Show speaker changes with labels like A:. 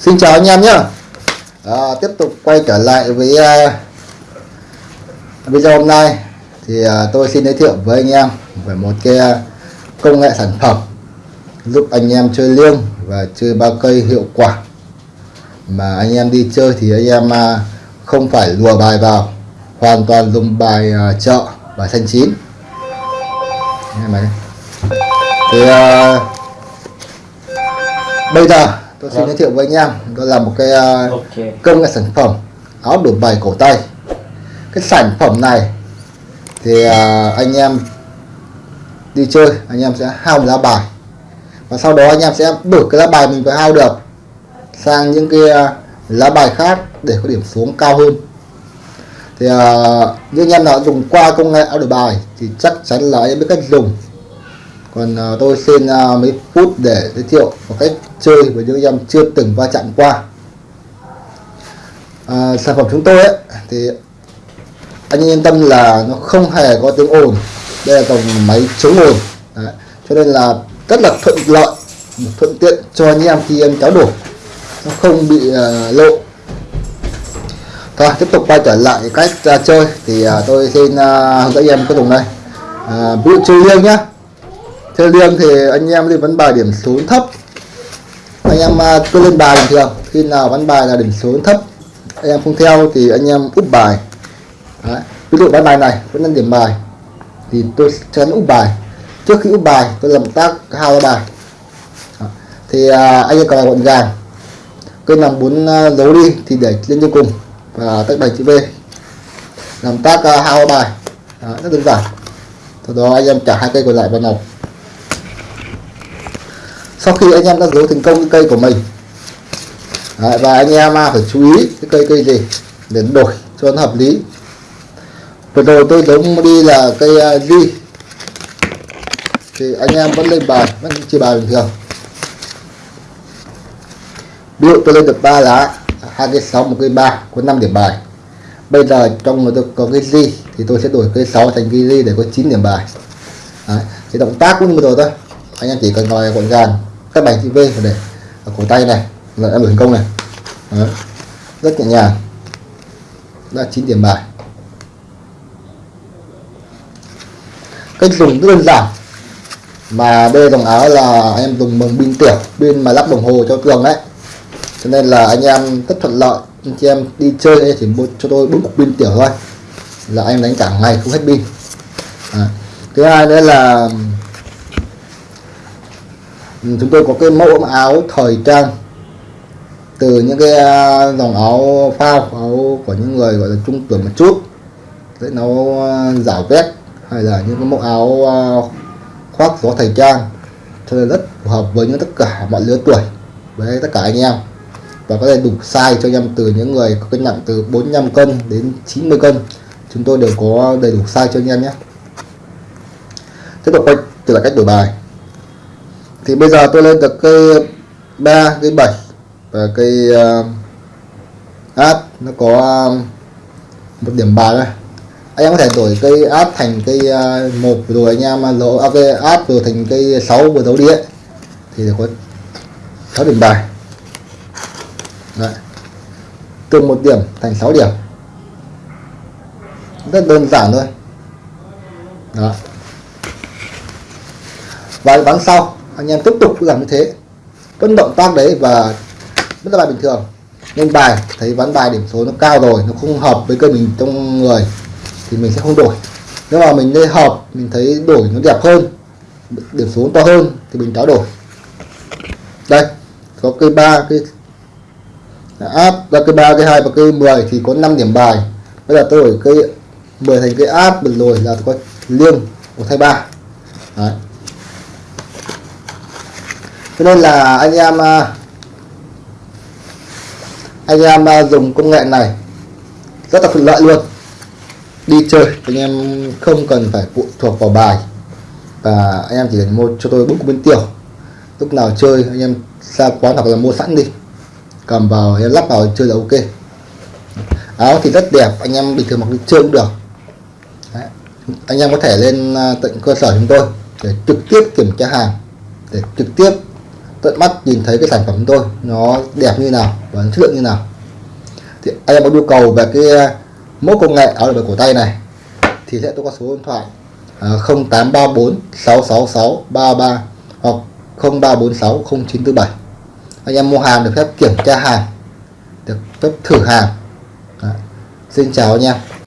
A: Xin chào anh em nhé. À, Tiếp tục quay trở lại với uh, video hôm nay. Thì uh, tôi xin giới thiệu với anh em về một cái uh, công nghệ sản phẩm Giúp anh em chơi liêng và chơi ba cây hiệu quả Mà anh em đi chơi thì anh em uh, không phải lùa bài vào Hoàn toàn dùng bài uh, chợ và xanh chín. Thì uh, bây giờ tôi xin giới thiệu với anh em đó là một cái uh,
B: Ok.
A: công nghệ sản phẩm áo đổi bài cổ tay. Cái sản phẩm này thì uh, anh em đi chơi anh em sẽ hao một lá bài. Và sau đó anh em sẽ đổi cái lá bài mình phải hao được sang những cái uh, lá bài khác để có điểm xuống cao hơn. Thì uh, như anh em nào dùng qua công nghệ áo đổi bài thì chắc chắn là anh em biết cách dùng còn à, tôi xin à, mấy phút để giới thiệu một cách chơi với những em chưa từng va chạm qua. À, sản phẩm chúng tôi ấy thì anh yên tâm là nó không hề có tiếng ồn. Đây là dòng máy chống ồn. Đấy. cho nên là rất là thuận lợi thuận tiện cho anh em khi em kéo đổ. Nó không bị uh, lộ. Rồi tiếp tục quay trở lại cách uh, chơi. Thì uh, tôi xin uh, hướng dẫn em cái dùng đây uh, ví dụ chơi liêng nhá chơi liêng thì anh em đi vấn bài điểm số thấp. Anh em à, cứ lên bài bình thường. Khi nào vấn bài là điểm số thấp. Anh em không theo thì anh em úp bài. Đấy. ví dụ ván bài này vẫn đang điểm bài. Thì tôi sẽ úp bài. Trước khi úp bài tôi làm tác hao ra bài. Đó. thì à, anh em còn là gọn gàng. Tôi làm bốn à, dấu đi thì để lên cho cùng và tách bài chữ V. Làm tác à, hao bài. Đó, rất đơn giản. Sau đó anh em trả hai cây còn lại vào nòng sau khi anh em đã giấu thành công cái cây của mình. Đấy, và anh em à, phải chú ý cái cây cây gì để đổi cho nó hợp lý. Vừa rồi tôi giống đi là cây à, uh, di thì anh em vẫn lên bài vẫn chia bài bình thường. Ví dụ tôi lên được ba lá hai cây sáu một cây ba có 5 điểm bài. Bây giờ trong người tôi có cái di thì tôi sẽ đổi cây 6 thành cây di để có 9 điểm bài. Đấy. thì động tác cũng như vừa rồi thôi. Anh em chỉ cần ngồi gọn gàng các bài chữ V và để ở cổ tay này, là em thành công này. Đấy. rất nhẹ nhàng. Đã 9 điểm bài. Cách dùng rất đơn giản. Mà đây dòng áo là anh em dùng bằng pin tiểu, pin mà lắp đồng hồ cho tường đấy. Cho nên là anh em rất thuận lợi. Anh chị em đi chơi thì mua cho tôi bốn cục pin tiểu thôi. Là anh em đánh cả ngày không hết pin. À. thứ hai nữa là Ừ, chúng tôi có cái mẫu áo thời trang từ những cái à, dòng áo phao, áo của những người gọi là trung tuổi một chút. Để nó à, giả vét hay là những cái mẫu áo à, khoác gió thời trang. Cho nên rất phù hợp với những tất cả mọi lứa tuổi, với tất cả anh em. Và có thể đủ size cho anh em từ những người có cân nặng từ 45 cân đến 90 cân. Chúng tôi đều có đầy đủ size cho anh em nhé. Tiếp tục quay trở lại cách đổi bài thì bây giờ tôi lên được cây 3 cây 7 và cây uh, áp. Nó có um, một điểm bài đây. Anh em có thể đổi cây áp thành cây uh, một rồi anh em à, lỗ à, cây át rồi thành cây 6 vừa đấu đi ấy thì có 6 điểm bài. Đấy. từ một điểm thành 6 điểm. Rất đơn giản thôi. Đó. Và ván sau anh em tiếp tục làm như thế vẫn động tác đấy và vẫn là bài bình thường. Nên bài, thấy ván bài điểm số nó cao rồi, nó không hợp với cơ mình trong người, thì mình sẽ không đổi. Nếu mà mình lên hợp, mình thấy đổi nó đẹp hơn, điểm số to hơn, thì mình tráo đổi. Đây, có cây ba cây áp và cây ba cây hai và cây 10 thì có 5 điểm bài. Bây giờ tôi đổi cây 10 thành cây áp rồi là có liêng một thay ba. Đấy cho nên là anh em à, anh em à, dùng công nghệ này rất là thuận lợi luôn. Đi chơi, anh em không cần phải phụ thuộc vào bài. Và anh em chỉ cần mua cho tôi bút bên tiểu. Lúc nào chơi, anh em ra quán hoặc là mua sẵn đi. Cầm vào em lắp vào, chơi là ok. Áo thì rất đẹp, anh em bình thường mặc đi chơi cũng được. Đấy. anh em có thể lên à, tận cơ sở chúng tôi để trực tiếp kiểm tra hàng, để trực tiếp tận mắt nhìn thấy cái sản phẩm của tôi, nó đẹp như nào và chất lượng như nào. Thì anh em có nhu cầu về cái mẫu công nghệ áo được cổ tay này thì sẽ tôi có số điện thoại 0834 666 33 hoặc 0346 0947 anh em mua hàng được phép kiểm tra hàng, được phép thử hàng. Đấy. xin chào anh em.